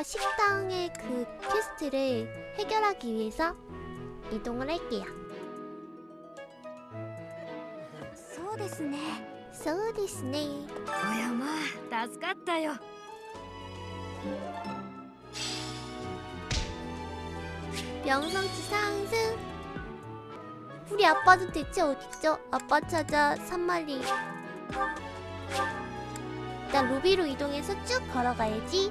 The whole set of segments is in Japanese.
아까 식당의 그 퀘스트를 해결하기 위해서 이동을 할게요. そうですねそうですね. おやまあ助かったよ 명성치 상승. 우리 아빠도 대체 어딨죠? 아빠 찾아 산말리. 일단 로비로 이동해서 쭉 걸어가야지.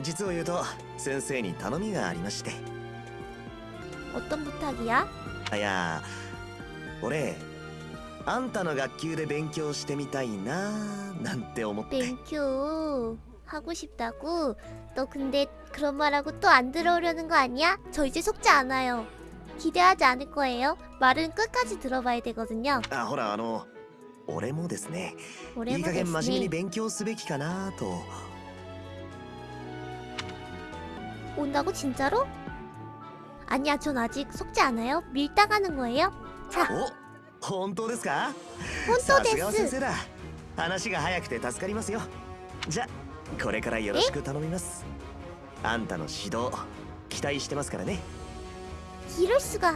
実を言うと先生に頼みがありまして 어떤 부탁이야? あいや俺あんたの学級で勉強してみたいななんて思って 땡큐 하고 싶다고? 너 근데 그런 말하고 또 안 들어오려는 거 아니야? 저 이제 속지 않아요. 기대하지 않을 거예요. 말은 끝까지 들어봐야 되거든요. あほらあの俺もですねい 올해 い加減真面目に 보겠으니 勉強すべきかなと 온다고 진짜로? 아니야 전 아직 속지 않아요. 밀다 가는 거예요. 자 お本当ですか 혼또 さすがは先 데스 生だ話が早くて助かりますよじゃこれからよろしく頼みますあんたの指導期待してますからね 이럴 수가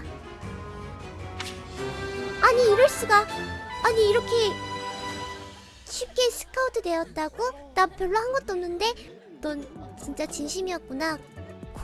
아니 이럴 수가 아니 이렇게 쉽게 스카우트 되었다고? 나 별로 한 것도 없는데 넌 진짜 진심이었구나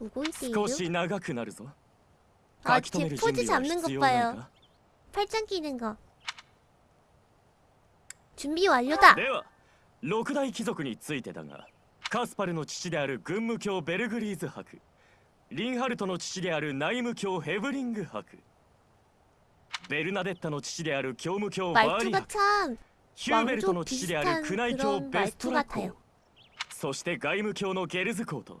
오고 있대 少し長くなるぞ 아 書き留 제 める準 포즈 備は 잡는 必 것 要ない 봐요 か 팔짱 끼는 거 준비 완료다 では六大貴族についてだがカスパルの父である軍務卿ベルグリーズ伯リンハルトの父である内務卿ヘブリング伯ベルナデッタの父である教務卿バーリ 말투가 伯 참 ヒューベルトの父である 왕족 宮内卿 비슷한 ベストラ 말투 같아요 公そして外務卿のゲルズ公と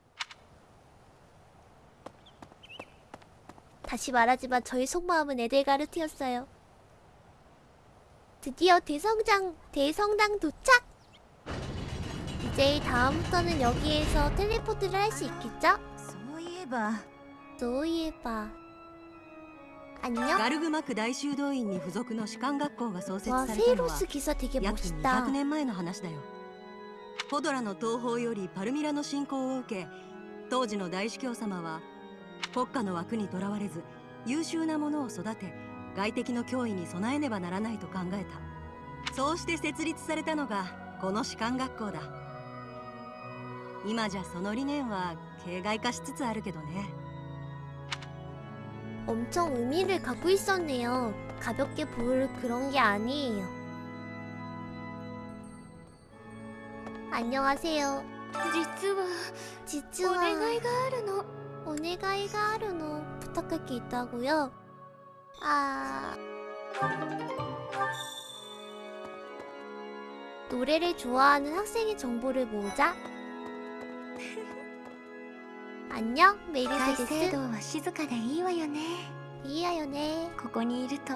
다시 말하지만 저의 속마음은 에델가르트였어요 드디어 대성장 대성당 도착! 이제 다음부터는 여기에서 텔레포트를 할 수 있겠죠? そういえば 노예바 안녕 ガルグマ区大修道院に付属の士官学校が創設 와 されたのは 세이로스 기사 되게 約 멋있다 200年前の話だよポドラの東方よりパルミラの侵攻を受け当時の大司教様は 国家の枠にとらわれず優秀な者を育て外敵の脅威に備えねばならないと考えたそうして設立されたのがこの士官学校だ今じゃその理念は形骸化しつつあるけどね 엄청 의미를 갖고 있었네요 가볍게 볼 그런 게 아니에요 안녕하세요 実は 지츠와 お願いがあるの 오네가이가 하루노 부탁할 게 있다고요? 아 노래를 좋아하는 학생의 정보를 모으자. 안녕, 大 메리세데스. 聖堂は静かでいいわよね 이해하요네. ここにいると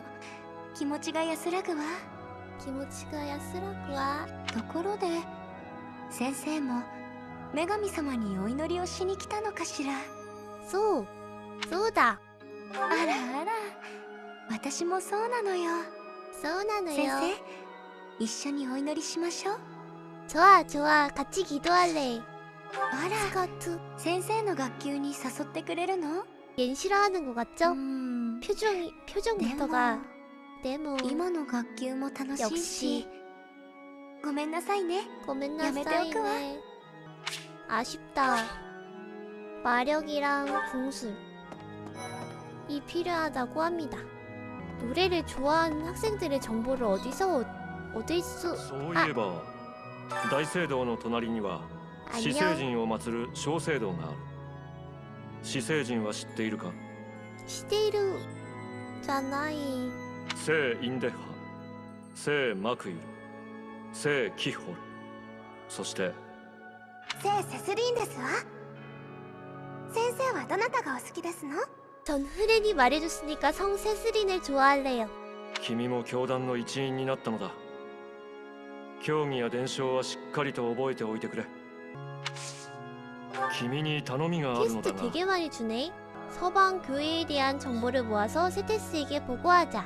気持ちが安らぐわ 기모치가 야스라구와. ところで先生も女神様にお祈りをしに来たのかしら 소, 소다. あらあら私もそうなのよ先 소나노요. 生一緒にお祈りしましょう 좋아, 좋아. 같이 기도할래. あら 스카우트. 先生の学級に誘ってくれるの 얜 싫어하는 것 う 같죠? ん 표정이, で 표정부터가. も 데모. 今の学級も楽しいし 역시 ごめんなさいね 고멘나 야메테오크와. 사이네. 아쉽다. 마력이랑 궁술. 이 필요하다고 합니다. 노래를 좋아하는 학생들의 정보를 어디서 얻- 얻을 수... そういえば大聖堂の隣には死聖 안녕. 人を祀る小聖堂がある死聖人は知っているか 시데이루... 잖아이. 聖インデハ聖マクイル聖キホルそして聖セスリーンですわ 先生はどなたがお好きですの 전 흐렌이 말해줬으니까 성 세스린을 좋아할래요. 君も教団の一員になったのだ教義や伝承はしっかりと覚えておいてくれ君に頼みがあるのだ 퀘스트 が 되게 많이 주네. 서방 교회에 대한 정보를 모아서 세테스에게 보고하자.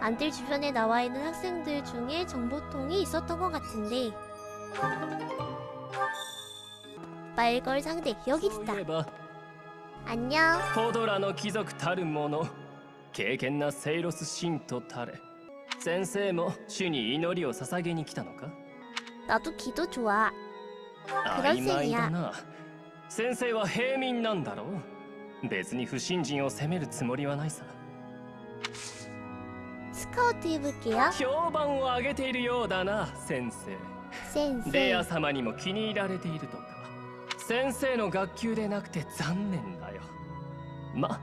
안들 주변에 나와 있는 학생들 중에 정보통이 있었던 것 같은데. 말걸 상대 여기 そうい 있다. えば 안녕. ポドラの貴族たる者敬虔なセイロス信徒たれ先生も主に祈りを捧げに来たのか 나도 기도 좋아. 그럴 曖昧 셈이야. だな先生は平民なんだろう別に不信心を責めるつもりはないさ 스카우트 해볼게요. 評判を上げているようだな先生レ 센세. ア様にも気に入られているとか 先生の学級でなくて残念だよま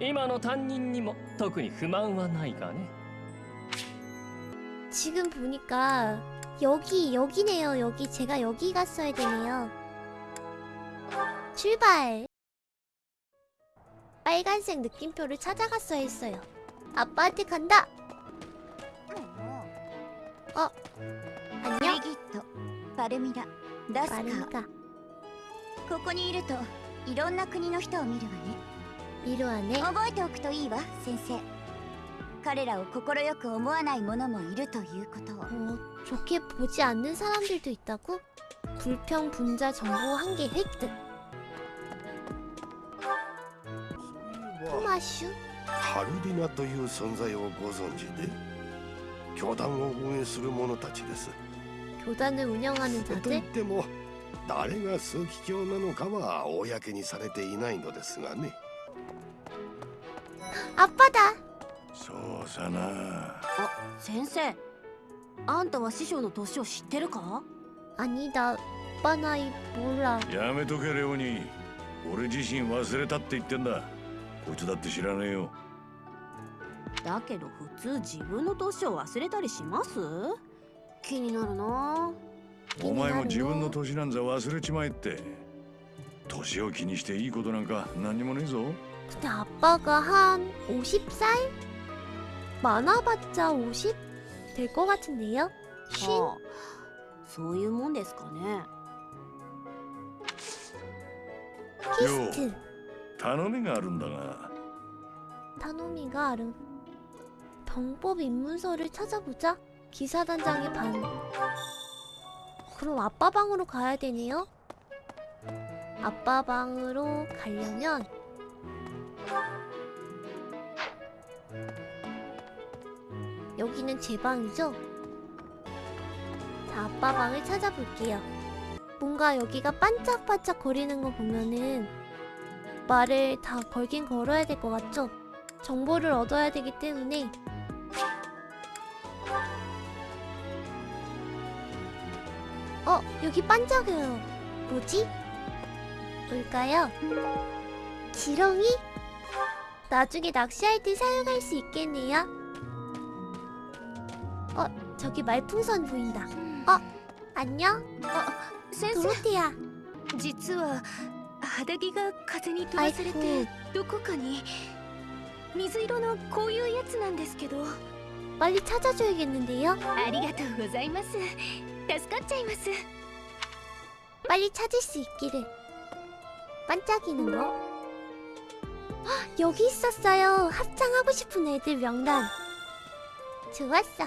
今の担任にも特に不満はないがね 지금 보니까 여기 여기네요. 여기 제가 여기 갔어야 되네요. 출발. 빨간색 느낌표를 찾아갔어야 했어요. 아빠한테 간다. 어. ブ 안녕. リギットパルミラダスカ 마르니까 ここにいるといろんな国の人を見るわね 미로하네. 覚えておくといいわ先生彼らを快く思わない者もいるということを 어, 좋게 보지 않는 사람들도 있다고? 불평 분자 정보 한 개 획득. 토마슈? ハルディナという存在をご存知で教団を運営する者たちです 교단을 운영하는 と言っ 자들? ても 誰が枢機卿なのかは公にされていないのですがね。アッパだ。そうさな。あ先生。あんたは師匠の年を知ってるか？兄だだバナイボラやめとけレオニー。俺自身忘れたって言ってんだ。こいつだって知らねえよ。だけど普通自分の年を忘れたりします？気になるな。あお前も自分の年なんざ忘れちまえって年を気にしていいことなんか何にもねえぞ 근데 아빠가 한 50살? 많아봤자 50? 될 것 같은데요? 쉰? はあそういうもんですかね 피스트. 頼みがあるんだが 타노미가 아름 병법 입문서를 찾아보자 기사단장의 반 그럼 아빠 방으로 가야 되네요 아빠 방으로 가려면 여기는 제 방이죠? 자, 아빠 방을 찾아볼게요. 뭔가 여기가 반짝반짝 거리는 거 보면은 말을 다 걸긴 걸어야 될 것 같죠? 정보를 얻어야 되기 때문에 어, 여기 반짝여요. 뭐지? 뭘까요? 지렁이? 나중에 낚시할 때 사용할 수 있겠네요. 어, 저기 말풍선 보인다. 어, 안녕? 先 도로테야. 生実は肌着が風に飛ばされて 아이쿠, どこかに水色のこういうやつなんですけど 빨리 찾아줘야겠는데요? ありがとうございます 助かっちゃいます 빨리 찾을 수 있기를. 반짝이는 거? 헉, 여기 있었어요. 합창하고 싶은 애들 명단. 좋았어.